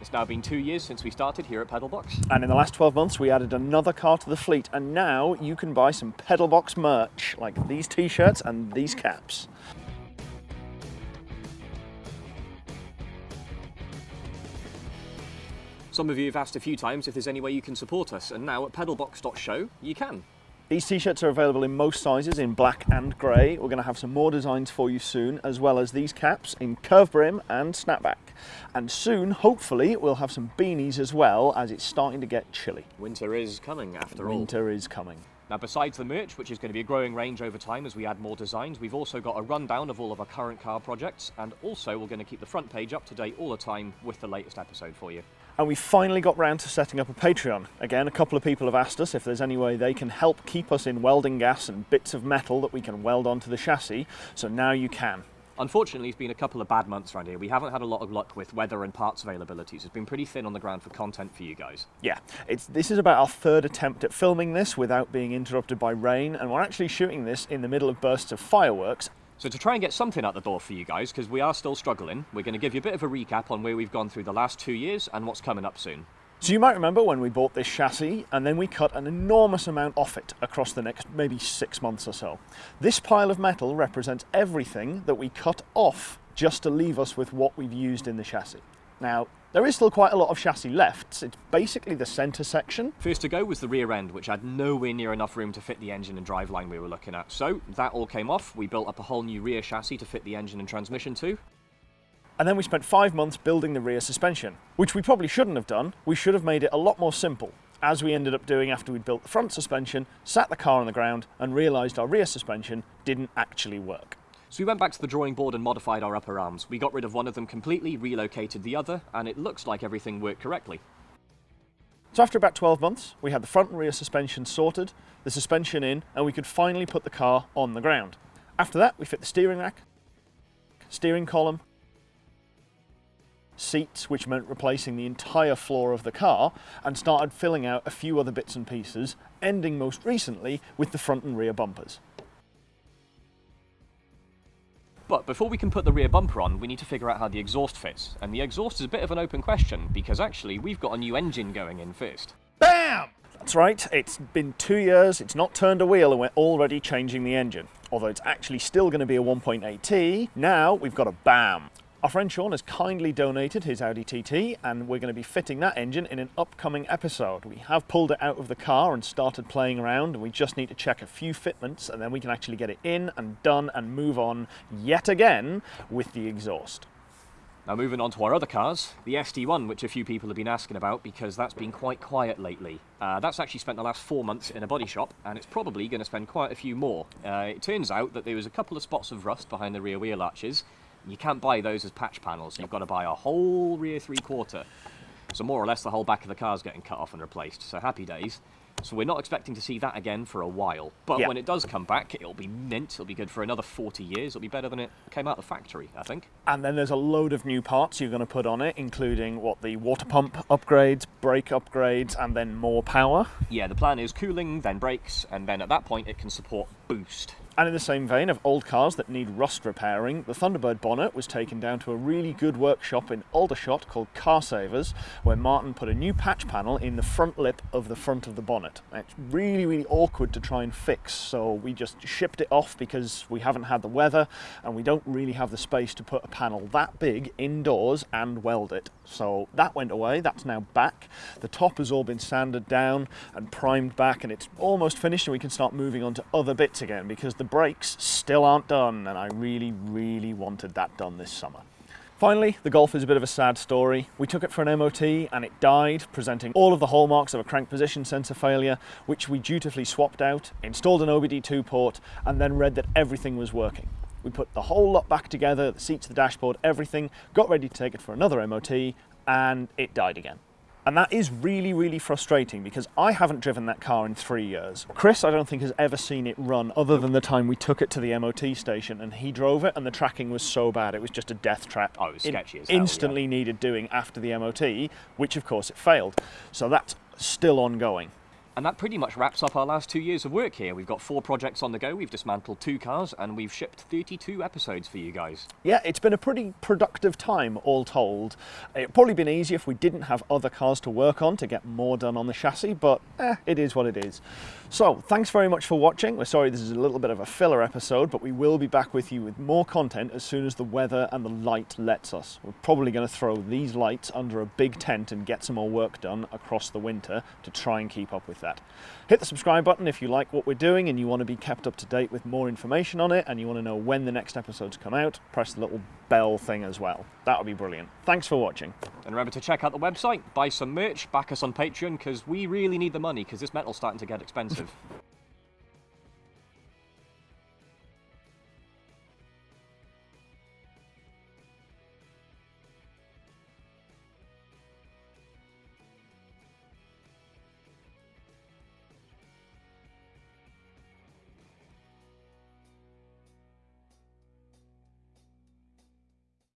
It's now been two years since we started here at Pedalbox. And in the last 12 months, we added another car to the fleet, and now you can buy some Pedalbox merch, like these t-shirts and these caps. Some of you have asked a few times if there's any way you can support us, and now at pedalbox.show you can. These t-shirts are available in most sizes in black and grey. We're going to have some more designs for you soon, as well as these caps in curve brim and snapback. And soon, hopefully, we'll have some beanies as well, as it's starting to get chilly. Winter is coming after all. Winter is coming. Now, besides the merch, which is going to be a growing range over time as we add more designs, we've also got a rundown of all of our current car projects, and also we're going to keep the front page up to date all the time with the latest episode for you. And we finally got round to setting up a Patreon. Again, a couple of people have asked us if there's any way they can help keep us in welding gas and bits of metal that we can weld onto the chassis, so now you can. Unfortunately, it's been a couple of bad months around here. We haven't had a lot of luck with weather and parts availabilities. It's been pretty thin on the ground for content for you guys. Yeah, it's, this is about our third attempt at filming this without being interrupted by rain, and we're actually shooting this in the middle of bursts of fireworks. So to try and get something out the door for you guys, because we are still struggling, we're going to give you a bit of a recap on where we've gone through the last two years and what's coming up soon. So you might remember when we bought this chassis and then we cut an enormous amount off it across the next maybe six months or so. This pile of metal represents everything that we cut off just to leave us with what we've used in the chassis. Now, there is still quite a lot of chassis left. It's basically the centre section. First to go was the rear end, which had nowhere near enough room to fit the engine and driveline we were looking at. So that all came off. We built up a whole new rear chassis to fit the engine and transmission to. And then we spent five months building the rear suspension, which we probably shouldn't have done. We should have made it a lot more simple, as we ended up doing after we'd built the front suspension, sat the car on the ground, and realised our rear suspension didn't actually work. So we went back to the drawing board and modified our upper arms. We got rid of one of them completely, relocated the other, and it looks like everything worked correctly. So after about 12 months, we had the front and rear suspension sorted, the suspension in, and we could finally put the car on the ground. After that, we fit the steering rack, steering column, seats, which meant replacing the entire floor of the car, and started filling out a few other bits and pieces, ending most recently with the front and rear bumpers. But before we can put the rear bumper on, we need to figure out how the exhaust fits. And the exhaust is a bit of an open question, because actually we've got a new engine going in first. BAM! That's right, it's been two years, it's not turned a wheel, and we're already changing the engine. Although it's actually still going to be a 1.8T, now we've got a BAM. Our friend Sean has kindly donated his Audi TT and we're going to be fitting that engine in an upcoming episode. We have pulled it out of the car and started playing around and we just need to check a few fitments and then we can actually get it in and done and move on yet again with the exhaust. Now moving on to our other cars, the SD1, which a few people have been asking about because that's been quite quiet lately. Uh, that's actually spent the last four months in a body shop and it's probably going to spend quite a few more. Uh, it turns out that there was a couple of spots of rust behind the rear wheel arches you can't buy those as patch panels. You've got to buy a whole rear three-quarter. So more or less the whole back of the car is getting cut off and replaced. So happy days. So we're not expecting to see that again for a while. But Yeah. when it does come back, it'll be mint. It'll be good for another 40 years. It'll be better than it came out of the factory, I think. And then there's a load of new parts you're going to put on it, including what the water pump upgrades, brake upgrades, and then more power. Yeah, the plan is cooling, then brakes, and then at that point it can support boost. And in the same vein of old cars that need rust repairing, the Thunderbird bonnet was taken down to a really good workshop in Aldershot called Car Savers, where Martin put a new patch panel in the front lip of the front of the bonnet. It's really, really awkward to try and fix, so we just shipped it off because we haven't had the weather and we don't really have the space to put a panel that big indoors and weld it. So that went away, that's now back. The top has all been sanded down and primed back and it's almost finished and we can start moving on to other bits again because the brakes still aren't done and I really, really wanted that done this summer. Finally, the Golf is a bit of a sad story. We took it for an MOT and it died, presenting all of the hallmarks of a crank position sensor failure, which we dutifully swapped out, installed an OBD2 port, and then read that everything was working. We put the whole lot back together, the seats, the dashboard, everything, got ready to take it for another MOT, and it died again. And that is really, really frustrating because I haven't driven that car in three years. Chris, I don't think, has ever seen it run other than the time we took it to the MOT station and he drove it and the tracking was so bad. It was just a death trap. Oh, it was sketchy as hell, yeah. Instantly needed doing after the MOT, which of course it failed. So that's still ongoing. And that pretty much wraps up our last two years of work here. We've got four projects on the go, we've dismantled two cars, and we've shipped 32 episodes for you guys. Yeah, it's been a pretty productive time, all told. It'd probably been easier if we didn't have other cars to work on to get more done on the chassis, but eh, it is what it is. So, thanks very much for watching. We're sorry this is a little bit of a filler episode, but we will be back with you with more content as soon as the weather and the light lets us. We're probably going to throw these lights under a big tent and get some more work done across the winter to try and keep up with that. Hit the subscribe button if you like what we're doing and you want to be kept up to date with more information on it and you want to know when the next episodes come out. Press the little bell thing as well. That would be brilliant. Thanks for watching. And remember to check out the website, buy some merch, back us on Patreon, because we really need the money, because this metal's starting to get expensive.